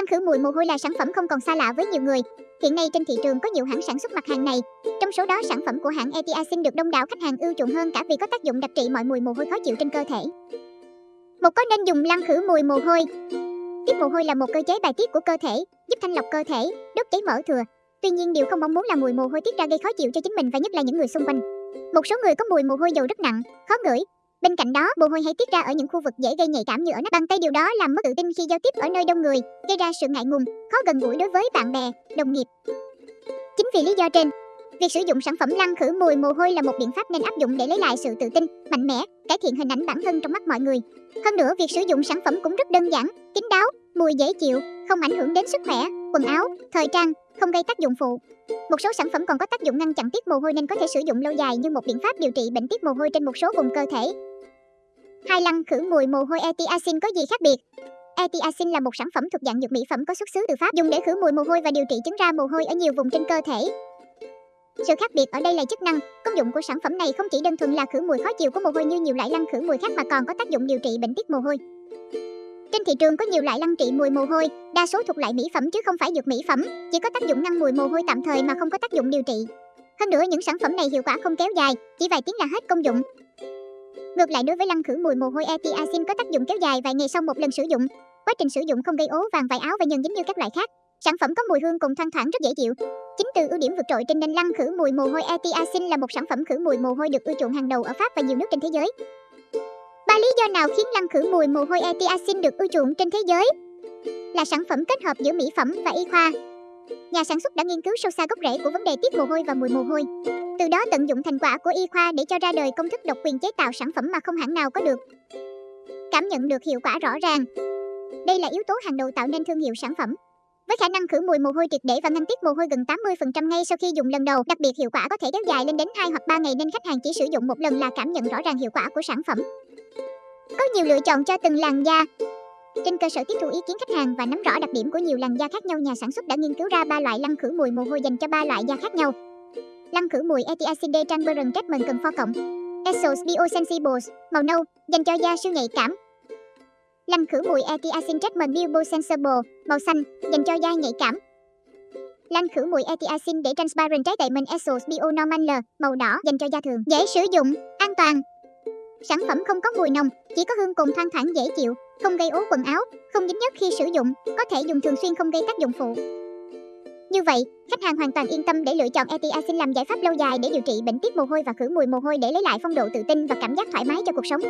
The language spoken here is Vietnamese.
Lăn khử mùi mồ hôi là sản phẩm không còn xa lạ với nhiều người. Hiện nay trên thị trường có nhiều hãng sản xuất mặt hàng này. Trong số đó sản phẩm của hãng Etiacin được đông đảo khách hàng ưa chuộng hơn cả vì có tác dụng đặc trị mọi mùi mồ hôi khó chịu trên cơ thể. Một có nên dùng lăn khử mùi mồ hôi. Tiết mồ hôi là một cơ chế bài tiết của cơ thể, giúp thanh lọc cơ thể, đốt cháy mỡ thừa. Tuy nhiên điều không mong muốn là mùi mồ hôi tiết ra gây khó chịu cho chính mình và nhất là những người xung quanh. Một số người có mùi mồ hôi dầu rất nặng, khó ngửi, Bên cạnh đó, mồ hôi hay tiết ra ở những khu vực dễ gây nhạy cảm như ở nách bàn tay điều đó làm mất tự tin khi giao tiếp ở nơi đông người, gây ra sự ngại ngùng, khó gần gũi đối với bạn bè, đồng nghiệp. Chính vì lý do trên, việc sử dụng sản phẩm lăn khử mùi mồ hôi là một biện pháp nên áp dụng để lấy lại sự tự tin, mạnh mẽ, cải thiện hình ảnh bản thân trong mắt mọi người. Hơn nữa, việc sử dụng sản phẩm cũng rất đơn giản, kín đáo, mùi dễ chịu, không ảnh hưởng đến sức khỏe, quần áo, thời trang, không gây tác dụng phụ. Một số sản phẩm còn có tác dụng ngăn chặn tiết mồ hôi nên có thể sử dụng lâu dài như một biện pháp điều trị bệnh tiết mồ hôi trên một số vùng cơ thể. Hai lăn khử mùi mồ hôi Etiacin có gì khác biệt? Etiacin là một sản phẩm thuộc dạng dược mỹ phẩm có xuất xứ từ Pháp dùng để khử mùi mồ hôi và điều trị chứng ra mồ hôi ở nhiều vùng trên cơ thể. Sự khác biệt ở đây là chức năng, công dụng của sản phẩm này không chỉ đơn thuần là khử mùi khó chịu của mồ hôi như nhiều loại lăn khử mùi khác mà còn có tác dụng điều trị bệnh tiết mồ hôi. Trên thị trường có nhiều loại lăn trị mùi mồ hôi, đa số thuộc loại mỹ phẩm chứ không phải dược mỹ phẩm, chỉ có tác dụng ngăn mùi mồ hôi tạm thời mà không có tác dụng điều trị. Hơn nữa những sản phẩm này hiệu quả không kéo dài, chỉ vài tiếng là hết công dụng. Ngược lại đối với lăn khử mùi mồ hôi Etiacin có tác dụng kéo dài vài ngày sau một lần sử dụng. Quá trình sử dụng không gây ố vàng vải áo và nhân dính như các loại khác. Sản phẩm có mùi hương cùng thoang thoảng rất dễ chịu. Chính từ ưu điểm vượt trội trên nền lăn khử mùi mồ hôi Etiacin là một sản phẩm khử mùi mồ hôi được ưa chuộng hàng đầu ở Pháp và nhiều nước trên thế giới. Ba lý do nào khiến lăn khử mùi mồ hôi Etiacin được ưa chuộng trên thế giới? Là sản phẩm kết hợp giữa mỹ phẩm và y khoa. Nhà sản xuất đã nghiên cứu sâu xa gốc rễ của vấn đề tiết mồ hôi và mùi mồ hôi. Từ đó tận dụng thành quả của y khoa để cho ra đời công thức độc quyền chế tạo sản phẩm mà không hãng nào có được. Cảm nhận được hiệu quả rõ ràng. Đây là yếu tố hàng đầu tạo nên thương hiệu sản phẩm. Với khả năng khử mùi mồ hôi triệt để và ngăn tiết mồ hôi gần 80% ngay sau khi dùng lần đầu, đặc biệt hiệu quả có thể kéo dài lên đến 2 hoặc 3 ngày nên khách hàng chỉ sử dụng một lần là cảm nhận rõ ràng hiệu quả của sản phẩm. Có nhiều lựa chọn cho từng làn da. Trên cơ sở tiếp thu ý kiến khách hàng và nắm rõ đặc điểm của nhiều làn da khác nhau, nhà sản xuất đã nghiên cứu ra ba loại lăn khử mùi mồ hôi dành cho ba loại da khác nhau. Lăn khử mùi Etiacide Transparent Treatment cần pho cộng. Essos Biosensibles, màu nâu, dành cho da siêu nhạy cảm. Lăn khử mùi Etiacin Treatment Biosensible, màu xanh, dành cho da nhạy cảm. Lăn khử mùi Etiacin để Transparent Treatment Essos Bio Normal màu đỏ, dành cho da thường. Dễ sử dụng, an toàn. Sản phẩm không có mùi nồng, chỉ có hương cùng thoang thoảng dễ chịu, không gây ố quần áo, không dính nhớt khi sử dụng, có thể dùng thường xuyên không gây tác dụng phụ. Như vậy, khách hàng hoàn toàn yên tâm để lựa chọn Etiacin làm giải pháp lâu dài để điều trị bệnh tiết mồ hôi và khử mùi mồ hôi để lấy lại phong độ tự tin và cảm giác thoải mái cho cuộc sống.